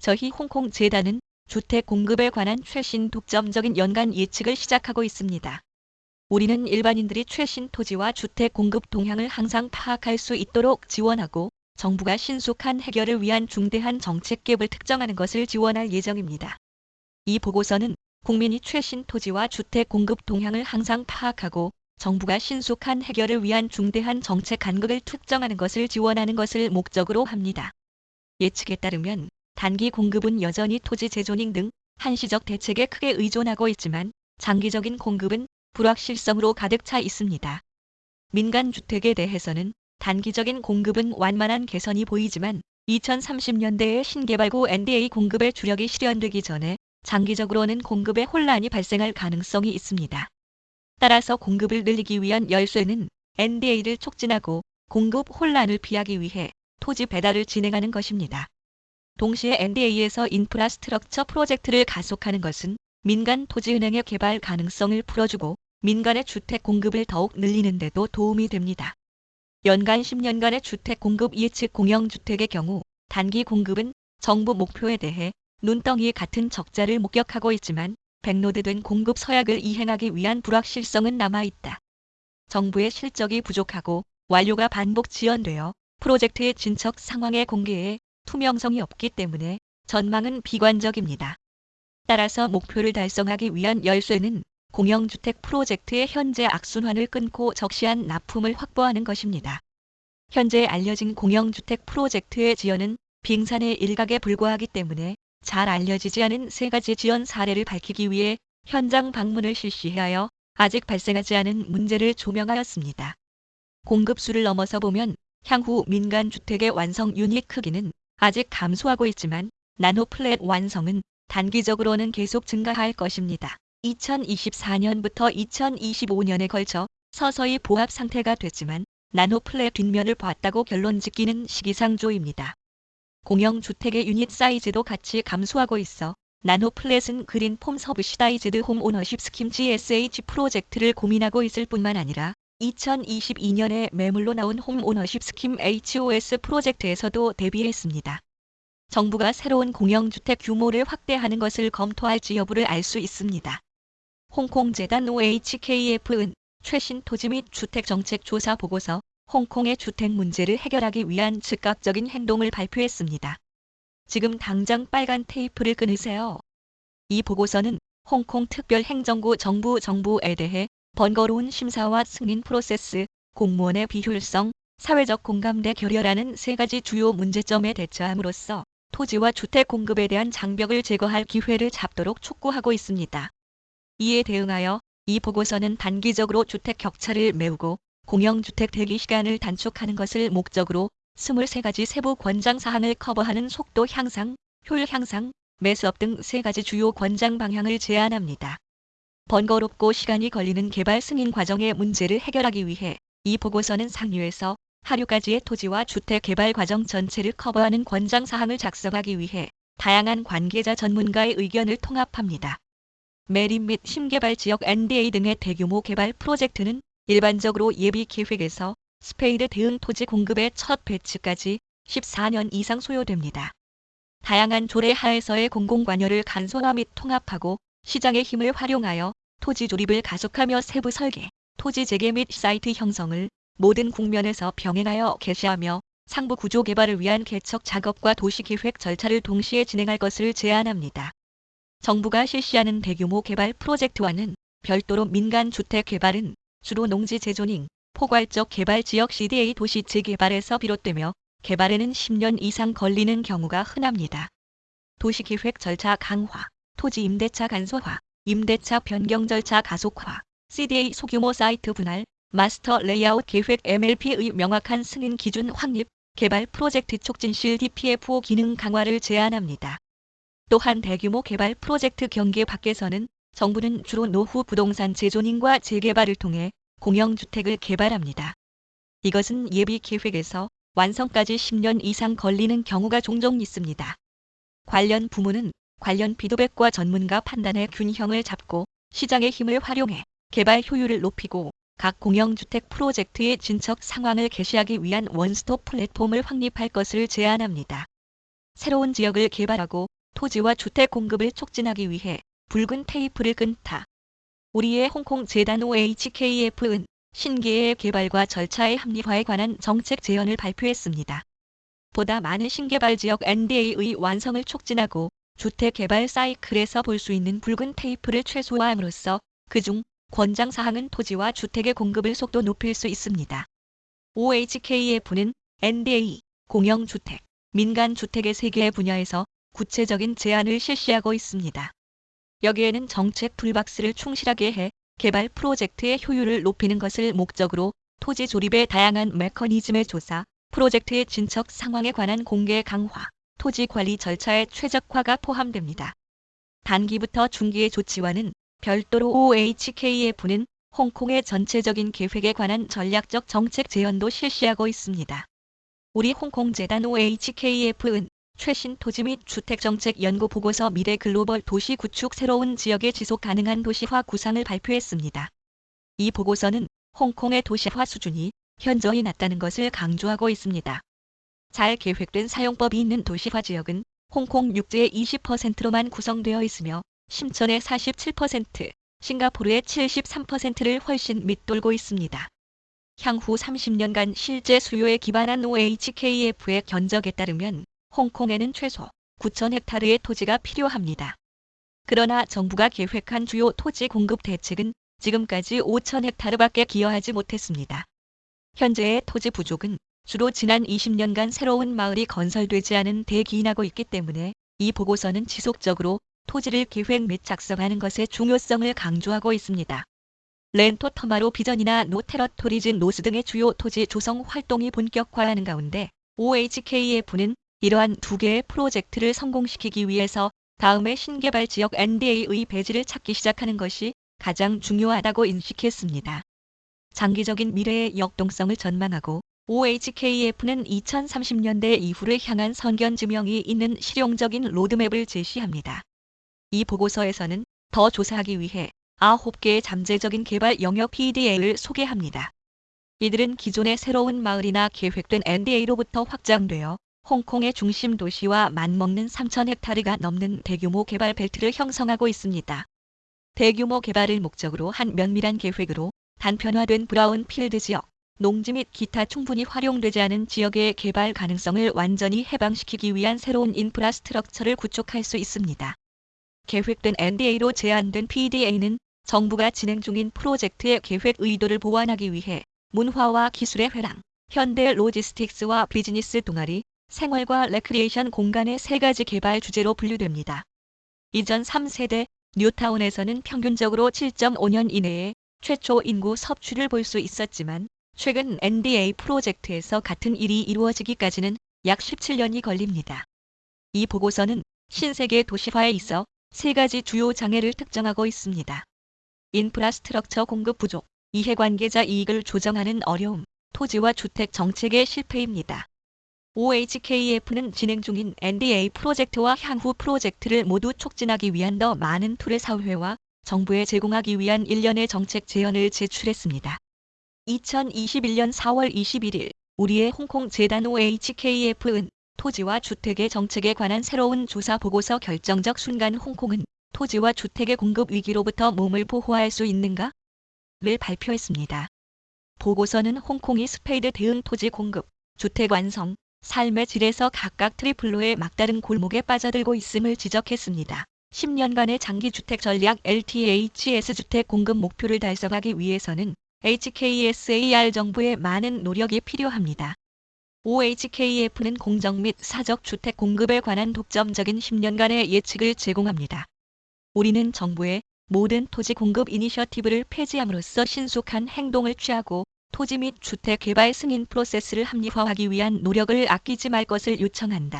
저희 홍콩 재단은 주택 공급에 관한 최신 독점적인 연간 예측을 시작하고 있습니다. 우리는 일반인들이 최신 토지와 주택 공급 동향을 항상 파악할 수 있도록 지원하고 정부가 신속한 해결을 위한 중대한 정책 갭을 특정하는 것을 지원할 예정입니다. 이 보고서는 국민이 최신 토지와 주택 공급 동향을 항상 파악하고 정부가 신속한 해결을 위한 중대한 정책 간극을 특정하는 것을 지원하는 것을 목적으로 합니다. 예측에 따르면 단기 공급은 여전히 토지 재조닝 등 한시적 대책에 크게 의존하고 있지만 장기적인 공급은 불확실성으로 가득 차 있습니다. 민간 주택에 대해서는 단기적인 공급은 완만한 개선이 보이지만 2030년대에 신개발구 NDA 공급의 주력이 실현되기 전에 장기적으로는 공급에 혼란이 발생할 가능성이 있습니다. 따라서 공급을 늘리기 위한 열쇠는 NDA를 촉진하고 공급 혼란을 피하기 위해 토지 배달을 진행하는 것입니다. 동시에 NDA에서 인프라스트럭처 프로젝트를 가속하는 것은 민간 토지은행의 개발 가능성을 풀어주고 민간의 주택 공급을 더욱 늘리는 데도 도움이 됩니다. 연간 10년간의 주택 공급 예측 공영주택의 경우 단기 공급은 정부 목표에 대해 눈덩이 같은 적자를 목격하고 있지만 백로드된 공급 서약을 이행하기 위한 불확실성은 남아있다. 정부의 실적이 부족하고 완료가 반복 지연되어 프로젝트의 진척 상황의 공개에 투명성이 없기 때문에 전망은 비관적입니다. 따라서 목표를 달성하기 위한 열쇠는 공영주택 프로젝트의 현재 악순환을 끊고 적시한 납품을 확보하는 것입니다. 현재 알려진 공영주택 프로젝트의 지연은 빙산의 일각에 불과하기 때문에 잘 알려지지 않은 세 가지 지연 사례를 밝히기 위해 현장 방문을 실시하여 아직 발생하지 않은 문제를 조명하였습니다. 공급수를 넘어서 보면 향후 민간 주택의 완성 유닛 크기는 아직 감소하고 있지만 nano flat 완성은 단기적으로는 계속 증가할 것입니다. 2024년부터 2025년에 걸쳐 서서히 보합 상태가 됐지만 nano flat 뒷면을 봤다고 결론 짓기는 시기상조입니다. 공영주택의 유닛 사이즈도 같이 감소하고 있어 nano flat은 Green Form Subsidised Home Ownership Scheme GSH 프로젝트를 고민하고 있을 뿐만 아니라 2022년에 매물로 나온 Home Ownership Scheme HOS 프로젝트에서도 대비했습니다. 정부가 새로운 공영주택 규모를 확대하는 것을 검토할지 여부를 알 수 있습니다. 홍콩재단 OHKF은 최신 토지 및 주택정책 조사 보고서 홍콩의 주택 문제를 해결하기 위한 즉각적인 행동을 발표했습니다. 지금 당장 빨간 테이프를 끊으세요. 이 보고서는 홍콩 특별행정구 정부 정부에 대해 번거로운 심사와 승인 프로세스, 공무원의 비효율성, 사회적 공감대 결여라는 세 가지 주요 문제점에 대처함으로써 토지와 주택 공급에 대한 장벽을 제거할 기회를 잡도록 촉구하고 있습니다. 이에 대응하여 이 보고서는 단기적으로 주택 격차를 메우고 공영주택 대기 시간을 단축하는 것을 목적으로 23가지 세부 권장 사항을 커버하는 속도 향상, 효율 향상, 매수업 등 세 가지 주요 권장 방향을 제안합니다. 번거롭고 시간이 걸리는 개발 승인 과정의 문제를 해결하기 위해 이 보고서는 상류에서 하류까지의 토지와 주택 개발 과정 전체를 커버하는 권장 사항을 작성하기 위해 다양한 관계자 전문가의 의견을 통합합니다. 매립 및 심개발 지역 NDA 등의 대규모 개발 프로젝트는 일반적으로 예비 계획에서 spade 대응 토지 공급의 첫 배치까지 14년 이상 소요됩니다. 다양한 조례 하에서의 공공관여를 간소화 및 통합하고 시장의 힘을 활용하여 토지 조립을 가속하며 세부 설계, 토지 재개 및 사이트 형성을 모든 국면에서 병행하여 개시하며 상부 구조 개발을 위한 개척 작업과 도시계획 절차를 동시에 진행할 것을 제안합니다. 정부가 실시하는 대규모 개발 프로젝트와는 별도로 민간 주택 개발은 주로 농지 재zoning, 포괄적 개발 지역 CDA 도시 재개발에서 비롯되며 개발에는 10년 이상 걸리는 경우가 흔합니다. 도시계획 절차 강화, 토지 임대차 간소화, 임대차 변경 절차 가속화, CDA 소규모 사이트 분할, master layout 계획 MLP의 명확한 승인 기준 확립, 개발 프로젝트 촉진 CDPFO 기능 강화를 제안합니다. 또한 대규모 개발 프로젝트 경계 밖에서는 정부는 주로 노후 부동산 재조닝과 재개발을 통해 공영주택을 개발합니다. 이것은 예비 계획에서 완성까지 10년 이상 걸리는 경우가 종종 있습니다. 관련 부문은 관련 비도백과 전문가 판단의 균형을 잡고 시장의 힘을 활용해 개발 효율을 높이고 각 공영주택 프로젝트의 진척 상황을 개시하기 위한 원스톱 플랫폼을 확립할 것을 제안합니다. 새로운 지역을 개발하고 토지와 주택 공급을 촉진하기 위해 붉은 테이프를 끈다. 우리의 홍콩 재단 OHKF은 신계의 개발과 절차의 합리화에 관한 정책 제언을 발표했습니다. 보다 많은 신개발 지역 NDA의 완성을 촉진하고 주택 개발 사이클에서 볼 수 있는 붉은 테이프를 최소화함으로써 그중 권장 사항은 토지와 주택의 공급을 속도 높일 수 있습니다. OHKF는 NDA, 공영주택, 민간주택의 세 개의 분야에서 구체적인 제안을 실시하고 있습니다. 여기에는 정책 툴박스를 충실하게 해 개발 프로젝트의 효율을 높이는 것을 목적으로 토지 조립의 다양한 메커니즘의 조사, 프로젝트의 진척 상황에 관한 공개 강화, 토지 관리 절차의 최적화가 포함됩니다. 단기부터 중기의 조치와는 별도로 OHKF는 홍콩의 전체적인 계획에 관한 전략적 정책 제언도 실시하고 있습니다. 우리 홍콩재단 OHKF은 최신 토지 및 주택정책 연구 보고서 미래 글로벌 도시 구축 새로운 지역의 지속 가능한 도시화 구상을 발표했습니다. 이 보고서는 홍콩의 도시화 수준이 현저히 낮다는 것을 강조하고 있습니다. 잘 계획된 사용법이 있는 도시화 지역은 홍콩 육지의 20%로만 구성되어 있으며 심천의 47%, 싱가포르의 73%를 훨씬 밑돌고 있습니다. 향후 30년간 실제 수요에 기반한 OHKF의 견적에 따르면 홍콩에는 최소 9천 헥타르의 토지가 필요합니다. 그러나 정부가 계획한 주요 토지 공급 대책은 지금까지 5천 헥타르밖에 기여하지 못했습니다. 현재의 토지 부족은 주로 지난 20년간 새로운 마을이 건설되지 않은 데 기인하고 있기 때문에 이 보고서는 지속적으로 토지를 계획 및 작성하는 것의 중요성을 강조하고 있습니다. 렌토 터마로 비전이나 노테러토리진 노스 등의 주요 토지 조성 활동이 본격화하는 가운데 OHKF는 이러한 두 개의 프로젝트를 성공시키기 위해서 다음의 신개발 지역 NDA의 배지를 찾기 시작하는 것이 가장 중요하다고 인식했습니다. 장기적인 미래의 역동성을 전망하고 OHKF는 2030년대 이후를 향한 선견 지명이 있는 실용적인 로드맵을 제시합니다. 이 보고서에서는 더 조사하기 위해 9개의 잠재적인 개발 영역 PDA를 소개합니다. 이들은 기존의 새로운 마을이나 계획된 NDA로부터 확장되어 홍콩의 중심 도시와 맞먹는 3천 헥타르가 넘는 대규모 개발 벨트를 형성하고 있습니다. 대규모 개발을 목적으로 한 면밀한 계획으로 단편화된 brownfield 지역, 농지 및 기타 충분히 활용되지 않은 지역의 개발 가능성을 완전히 해방시키기 위한 새로운 infrastructure를 구축할 수 있습니다. 계획된 NDA로 제안된 PDA는 정부가 진행 중인 프로젝트의 계획 의도를 보완하기 위해 문화와 기술의 회랑, 현대 logistics와 비즈니스 동아리, 생활과 레크리에이션 공간의 세 가지 개발 주제로 분류됩니다. 이전 3세대 뉴타운에서는 평균적으로 7.5년 이내에 최초 인구 섭취를 볼 수 있었지만 최근 NDA 프로젝트에서 같은 일이 이루어지기까지는 약 17년이 걸립니다. 이 보고서는 신세계 도시화에 있어 세 가지 주요 장애를 특정하고 있습니다. 인프라스트럭처 공급 부족, 이해관계자 이익을 조정하는 어려움, 토지와 주택 정책의 실패입니다. OHKF는 진행 중인 NDA 프로젝트와 향후 프로젝트를 모두 촉진하기 위한 더 많은 툴을 사회와 정부에 제공하기 위한 일련의 정책 제언을 제출했습니다. 2021년 4월 21일 우리의 홍콩 재단 OHKF은 토지와 주택의 정책에 관한 새로운 조사 보고서 결정적 순간 홍콩은 토지와 주택의 공급 위기로부터 몸을 보호할 수 있는가? 를 발표했습니다. 보고서는 홍콩이 spade 대응 토지 공급, 주택 완성, 삶의 질에서 각각 triple low의 막다른 골목에 빠져들고 있음을 지적했습니다. 10년간의 장기주택 전략 LTHS 주택 공급 목표를 달성하기 위해서는 HKSAR 정부의 많은 노력이 필요합니다. OHKF는 공정 및 사적 주택 공급에 관한 독점적인 10년간의 예측을 제공합니다. 우리는 정부의 모든 토지 공급 이니셔티브를 폐지함으로써 신속한 행동을 취하고 토지 및 주택 개발 승인 프로세스를 합리화하기 위한 노력을 아끼지 말 것을 요청한다.